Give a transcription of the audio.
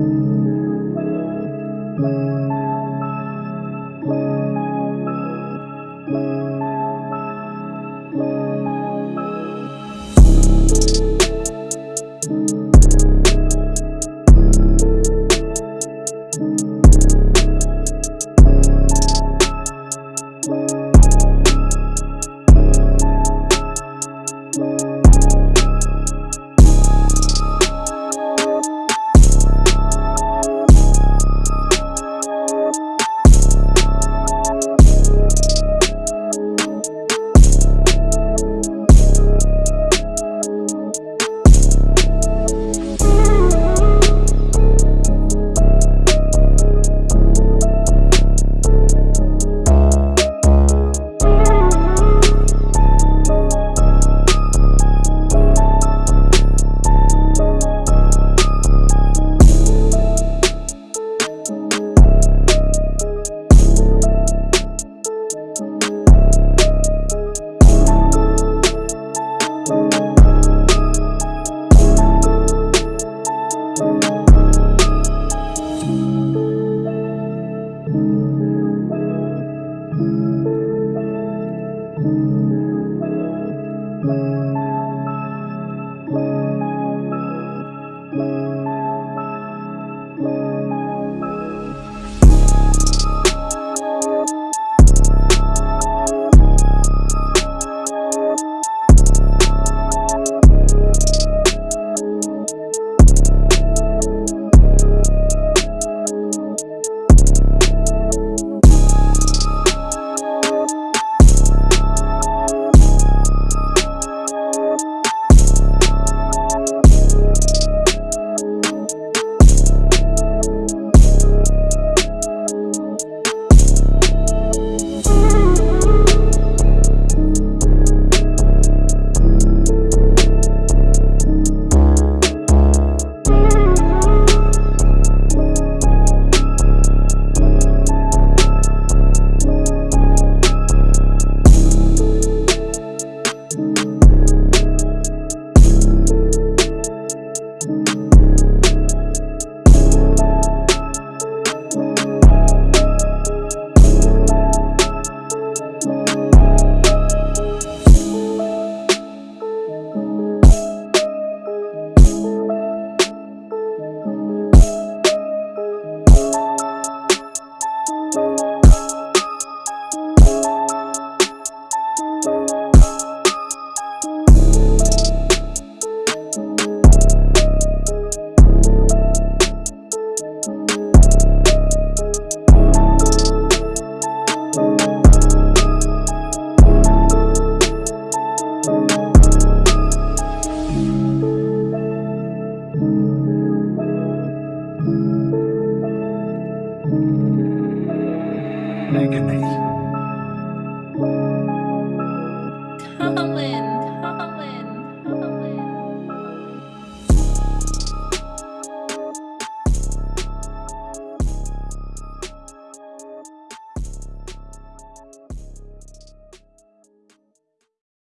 thank you. Megan. Colin.